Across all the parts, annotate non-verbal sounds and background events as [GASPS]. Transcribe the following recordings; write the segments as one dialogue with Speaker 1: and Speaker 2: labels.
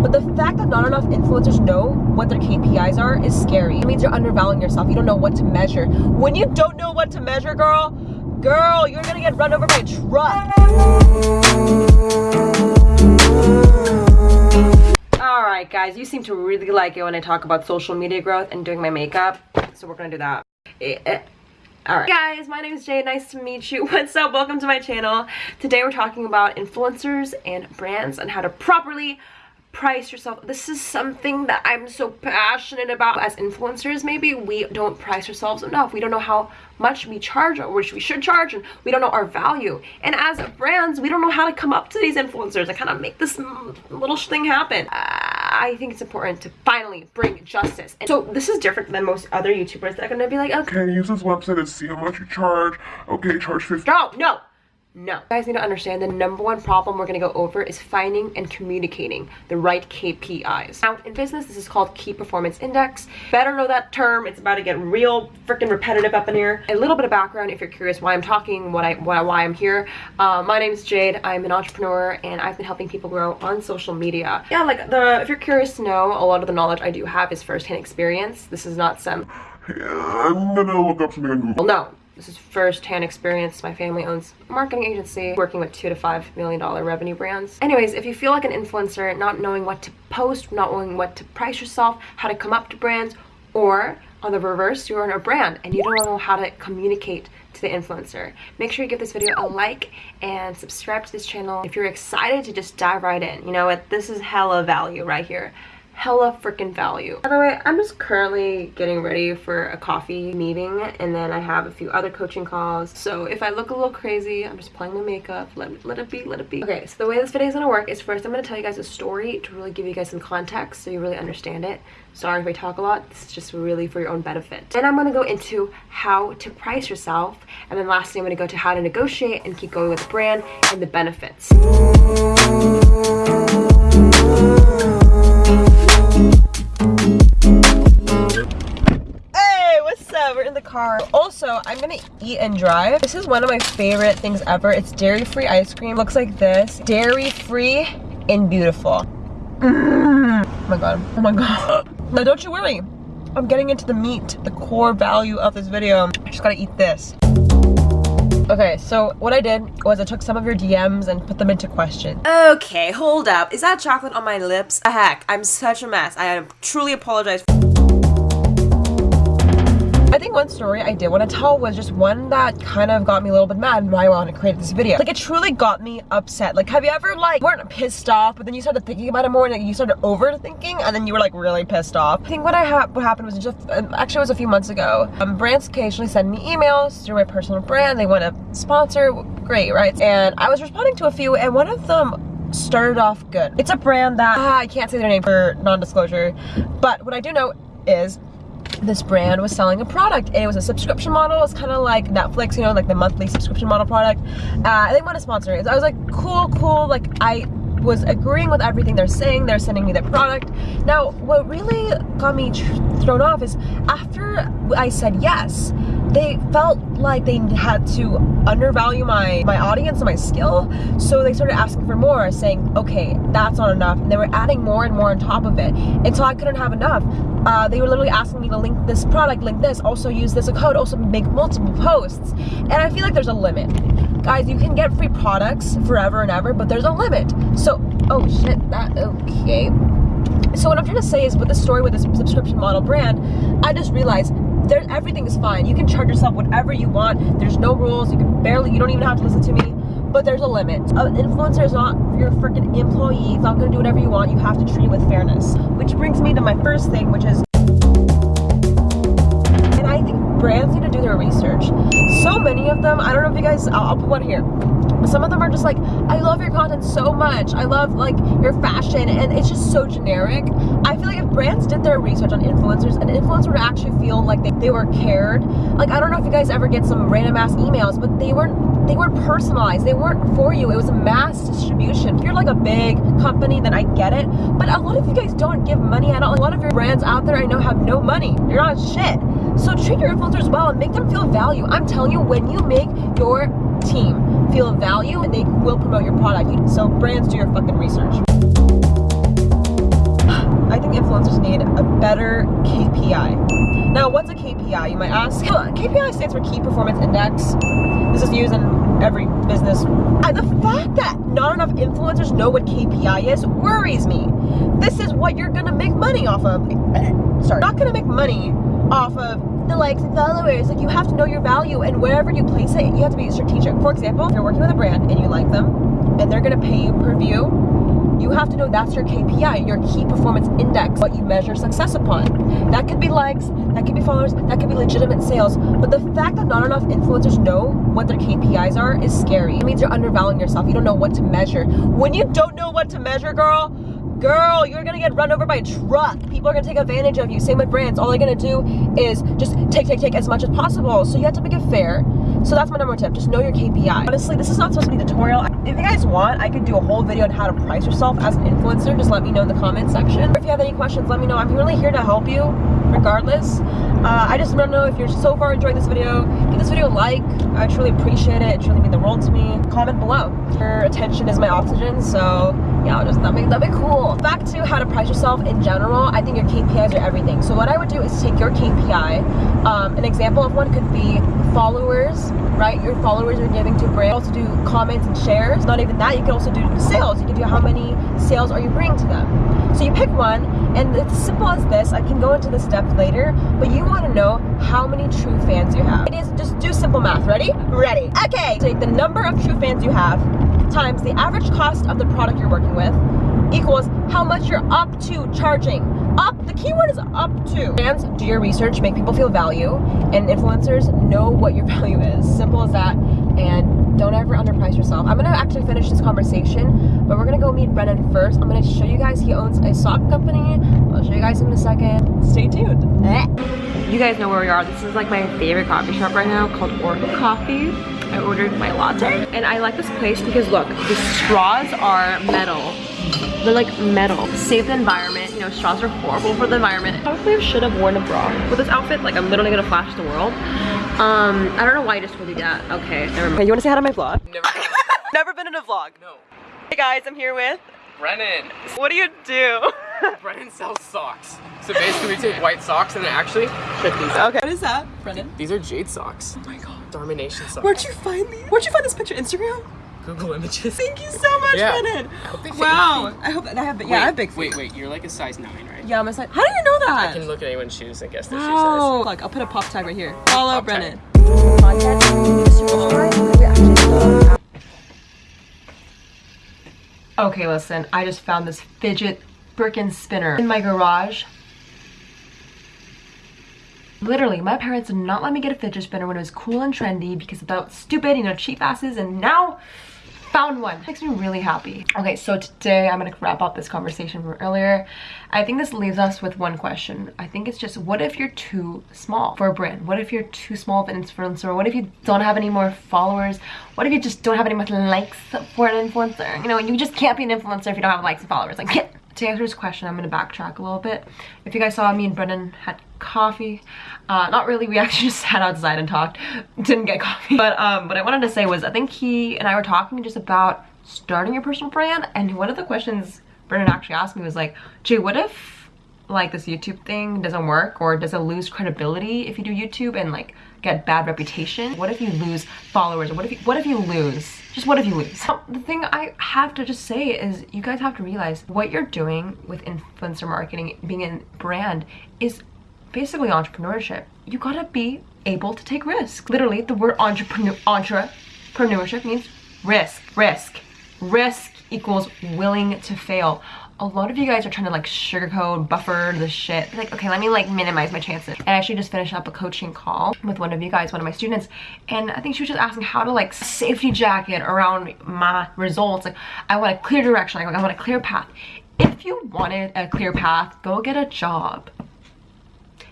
Speaker 1: But the fact that not enough influencers know what their KPIs are is scary. It means you're undervaluing yourself. You don't know what to measure. When you don't know what to measure, girl, girl, you're gonna get run over by a truck. Alright guys, you seem to really like it when I talk about social media growth and doing my makeup. So we're gonna do that. Eh, eh. Alright guys, my name is Jay. Nice to meet you. [LAUGHS] What's up? Welcome to my channel. Today we're talking about influencers and brands and how to properly price yourself. This is something that I'm so passionate about. As influencers, maybe we don't price ourselves enough. We don't know how much we charge or which we should charge and we don't know our value. And as brands, we don't know how to come up to these influencers and kind of make this little thing happen. I think it's important to finally bring justice. And so this is different than most other YouTubers that are going to be like,
Speaker 2: okay, use this website and see how much you charge. Okay, charge 50.
Speaker 1: No, no. No. You guys need to understand the number one problem we're going to go over is finding and communicating the right KPIs. Now, in business, this is called Key Performance Index. Better know that term. It's about to get real freaking repetitive up in here. A little bit of background if you're curious why I'm talking, what I, why, why I'm here. Uh, my name is Jade. I'm an entrepreneur and I've been helping people grow on social media. Yeah, like the if you're curious to know, a lot of the knowledge I do have is firsthand experience. This is not some...
Speaker 2: Yeah, I'm gonna look up something on Google.
Speaker 1: Well, no, this is first-hand experience. My family owns a marketing agency working with two to five million dollar revenue brands. Anyways, if you feel like an influencer, not knowing what to post, not knowing what to price yourself, how to come up to brands, or on the reverse, you're in a brand and you don't know how to communicate to the influencer. Make sure you give this video a like and subscribe to this channel if you're excited to just dive right in. You know what? This is hella value right here hella freaking value. By the way, I'm just currently getting ready for a coffee meeting and then I have a few other coaching calls. So if I look a little crazy, I'm just playing my makeup. Let, let it be, let it be. Okay, so the way this video is gonna work is first I'm gonna tell you guys a story to really give you guys some context so you really understand it. Sorry if I talk a lot, this is just really for your own benefit. Then I'm gonna go into how to price yourself and then lastly I'm gonna go to how to negotiate and keep going with the brand and the benefits. Also, I'm gonna eat and drive. This is one of my favorite things ever. It's dairy-free ice cream. Looks like this. Dairy-free and beautiful. Mm. Oh my god. Oh my god. [GASPS] Now don't you worry. I'm getting into the meat, the core value of this video. I just gotta eat this. Okay, so what I did was I took some of your DMs and put them into question. Okay, hold up. Is that chocolate on my lips? A Heck, I'm such a mess. I truly apologize. I think one story I did want to tell was just one that kind of got me a little bit mad and why I wanted to create this video. Like it truly got me upset. Like have you ever like weren't pissed off but then you started thinking about it more and like, you started overthinking and then you were like really pissed off. I think what I ha what happened was just um, actually it was a few months ago. Um, brands occasionally send me emails through my personal brand. They want to sponsor, great, right? And I was responding to a few and one of them started off good. It's a brand that ah, I can't say their name for non-disclosure, but what I do know is this brand was selling a product. And it was a subscription model. It's kind of like netflix you know like the monthly subscription model product. Uh, they want to sponsor it. So i was like cool cool. Like i was agreeing with everything they're saying. They're sending me their product. Now what really got me thrown off is after i said yes they felt like they had to undervalue my my audience and my skill. So they started asking for more saying okay that's not enough. And they were adding more and more on top of it until I couldn't have enough. Uh, they were literally asking me to link this product link this also use this a code also make multiple posts. And I feel like there's a limit. Guys you can get free products forever and ever but there's a limit. So oh shit that okay. So what I'm trying to say is with the story with this subscription model brand I just realized there everything is fine. You can charge yourself whatever you want. There's no rules. You can barely you don't even have to listen to me. But there's a limit. An influencer is not your freaking employee. It's not going to do whatever you want. You have to treat it with fairness. Which brings me to my first thing which is and i think brands need to do their research many of them. I don't know if you guys i'll, I'll put one here. Some of them are just like i love your content so much. I love like your fashion and it's just so generic. I feel like if brands did their research on influencers an influencer would actually feel like they, they were cared. Like i don't know if you guys ever get some random ass emails but they weren't they weren't personalized. They weren't for you. It was a mass distribution. If you're like a big company then i get it. But a lot of you guys don't give money at all. A lot of your brands out there i know have no money. You're not shit so treat your influencers well and make them feel value. I'm telling you, when you make your team feel value, and they will promote your product. So brands, do your fucking research. I think influencers need a better KPI. Now, what's a KPI, you might ask? KPI stands for Key Performance Index. This is used in every business. And the fact that not enough influencers know what KPI is worries me. This is what you're gonna make money off of. [CLEARS THROAT] Sorry, not gonna make money off of the likes and followers. Like you have to know your value and wherever you place it, you have to be strategic. For example, if you're working with a brand and you like them and they're gonna pay you per view, you have to know that's your KPI, your key performance index, what you measure success upon. That could be likes, that could be followers, that could be legitimate sales. But the fact that not enough influencers know what their KPIs are is scary. It means you're undervaluing yourself. You don't know what to measure. When you don't know what to measure, girl, girl, you're gonna get run over by a truck. People are gonna take advantage of you. Same with brands. All they're gonna do is just take, take, take as much as possible. So you have to make it fair. So that's my number one tip. Just know your KPI. Honestly, this is not supposed to be a tutorial. If you guys want, I could do a whole video on how to price yourself as an influencer. Just let me know in the comment section. Or if you have any questions, let me know. I'm really here to help you regardless. Uh, I just want to know if you're so far enjoying this video, give this video a like. I truly appreciate it. It truly means the world to me. Comment below. Your attention is my oxygen, so yeah, just that'd be, that'd be cool. Back to how to price yourself in general, I think your KPIs are everything. So what I would do is take your KPI. Um, an example of one could be followers, right? Your followers are giving to brand. Also do comments and shares. Not even that, you can also do sales. You can do how many sales are you bringing to them. So you pick one, and it's as simple as this. I can go into the steps later, but you want to know how many true fans you have. It is just do simple math. Ready? Ready. Okay. Take the number of true fans you have times the average cost of the product you're working with equals how much you're up to charging. Up, keyword is up to. Fans, do your research, make people feel value, and influencers know what your [LAUGHS] value is. Simple as that, and don't ever underprice yourself. I'm gonna actually finish this conversation, but we're gonna go meet Brennan first. I'm gonna show you guys, he owns a sock company. I'll show you guys in a second. Stay tuned. You guys know where we are. This is like my favorite coffee shop right now called Oracle Coffee. I ordered my latte and I like this place because look, the straws are metal. They're like metal. Save the environment. You know, straws are horrible for the environment. Probably I should have worn a bra with this outfit. Like I'm literally gonna flash the world. Um, I don't know why I just told you that. Okay, never mind. Okay, you wanna say hi to my vlog?
Speaker 3: Never. [LAUGHS]
Speaker 1: Never been in a vlog.
Speaker 3: no.
Speaker 1: Hey guys, I'm here with.
Speaker 3: Brennan.
Speaker 1: What do you do? [LAUGHS]
Speaker 3: Brennan sells socks. So basically we take white socks and then actually check these out.
Speaker 1: Okay. What is that, Brennan?
Speaker 3: These are jade socks.
Speaker 1: Oh my god.
Speaker 3: Domination socks.
Speaker 1: Where'd you find these? Where'd you find this picture? Instagram?
Speaker 3: Google images.
Speaker 1: Thank you so much,
Speaker 3: Yeah.
Speaker 1: Brennan.
Speaker 3: hope
Speaker 1: Wow. I hope that I have. Yeah,
Speaker 3: Wait,
Speaker 1: I have big feet.
Speaker 3: Wait, wait, you're like a size 9, right?
Speaker 1: Yeah, I'm a size. How do you know that?
Speaker 3: I can look at anyone's shoes and guess their shoe
Speaker 1: Wow. Look, I'll put a pop tag right here. Follow
Speaker 3: Pop
Speaker 1: Brennan. Okay, listen. I just found this fidget Birkin spinner in my garage. Literally, my parents did not let me get a fidget spinner when it was cool and trendy because of that stupid, you know, cheap asses, and now found one. Makes me really happy. Okay, so today I'm gonna wrap up this conversation from earlier. I think this leaves us with one question. I think it's just, what if you're too small for a brand? What if you're too small of an influencer? What if you don't have any more followers? What if you just don't have any more likes for an influencer? You know, you just can't be an influencer if you don't have likes and followers. Like, [LAUGHS] to answer this question, I'm gonna backtrack a little bit. If you guys saw me and Brendan had coffee, uh, not really, we [LAUGHS] actually just sat outside and talked, didn't get coffee. But um, what I wanted to say was I think he and I were talking just about starting your personal brand and one of the questions Brendan actually asked me was like, Jay, what if like this YouTube thing doesn't work or does it lose credibility if you do YouTube and like get bad reputation? What if you lose followers what if you, what if you lose? Just what if you lose? So, the thing I have to just say is you guys have to realize what you're doing with influencer marketing, being a brand is basically entrepreneurship. You gotta be able to take risk. Literally, the word entrepreneur entrepreneurship means risk, risk. Risk equals willing to fail. A lot of you guys are trying to like sugarcoat, buffer the shit. Like, okay, let me like minimize my chances. I actually just finished up a coaching call with one of you guys, one of my students, and I think she was just asking how to like safety jacket around my results. Like, I want a clear direction. Like, I want a clear path. If you wanted a clear path, go get a job.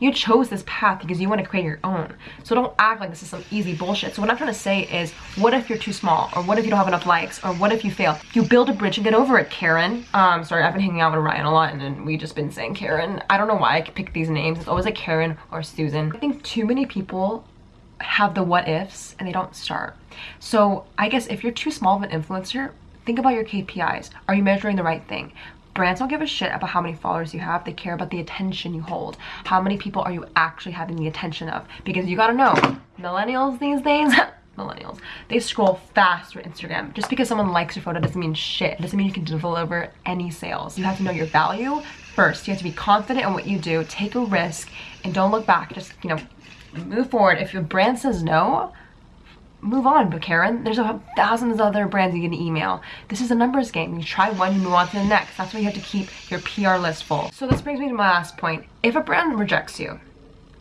Speaker 1: You chose this path because you want to create your own. So don't act like this is some easy bullshit. So what I'm trying to say is, what if you're too small? Or what if you don't have enough likes? Or what if you fail? You build a bridge and get over it, Karen. Um, sorry, I've been hanging out with Ryan a lot and we just been saying Karen. I don't know why I pick these names. It's always like Karen or Susan. I think too many people have the what ifs and they don't start. So I guess if you're too small of an influencer, think about your KPIs. Are you measuring the right thing? Brands don't give a shit about how many followers you have. They care about the attention you hold. How many people are you actually having the attention of? Because you gotta know, millennials these days, [LAUGHS] millennials, they scroll fast through Instagram. Just because someone likes your photo doesn't mean shit. It doesn't mean you can deliver any sales. You have to know your value first. You have to be confident in what you do, take a risk, and don't look back. Just, you know, move forward. If your brand says no, move on, but Karen. There's a thousands of other brands you can email. This is a numbers game. You try one, you move on to the next. That's why you have to keep your PR list full. So this brings me to my last point. If a brand rejects you,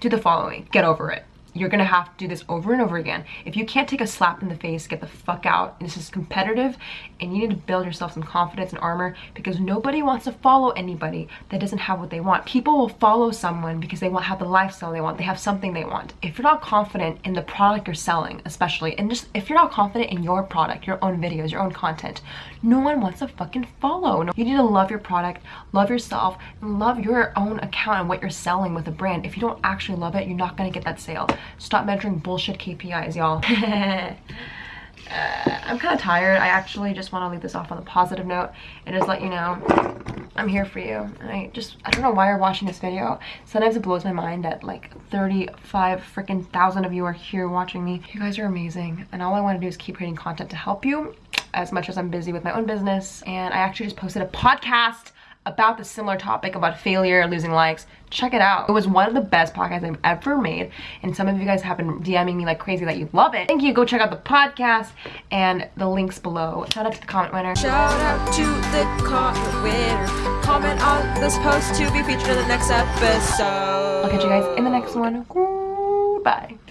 Speaker 1: do the following. Get over it you're gonna have to do this over and over again. If you can't take a slap in the face, get the fuck out. This is competitive and you need to build yourself some confidence and armor because nobody wants to follow anybody that doesn't have what they want. People will follow someone because they want have the lifestyle they want. They have something they want. If you're not confident in the product you're selling, especially, and just if you're not confident in your product, your own videos, your own content, no one wants to fucking follow. You need to love your product, love yourself, and love your own account and what you're selling with a brand. If you don't actually love it, you're not gonna get that sale. Stop measuring bullshit KPIs, y'all. [LAUGHS] uh, I'm kind of tired. I actually just want to leave this off on a positive note and just let you know I'm here for you. And I just, I don't know why you're watching this video. Sometimes it blows my mind that like 35 freaking thousand of you are here watching me. You guys are amazing. And all I want to do is keep creating content to help you as much as I'm busy with my own business. And I actually just posted a podcast about the similar topic about failure, losing likes, check it out. It was one of the best podcasts I've ever made. And some of you guys have been DMing me like crazy that you love it. Thank you. Go check out the podcast and the links below. Shout out to the comment winner.
Speaker 4: Shout out to the comment winner. Comment on this post to be featured in the next episode.
Speaker 1: I'll catch you guys in the next one. Bye.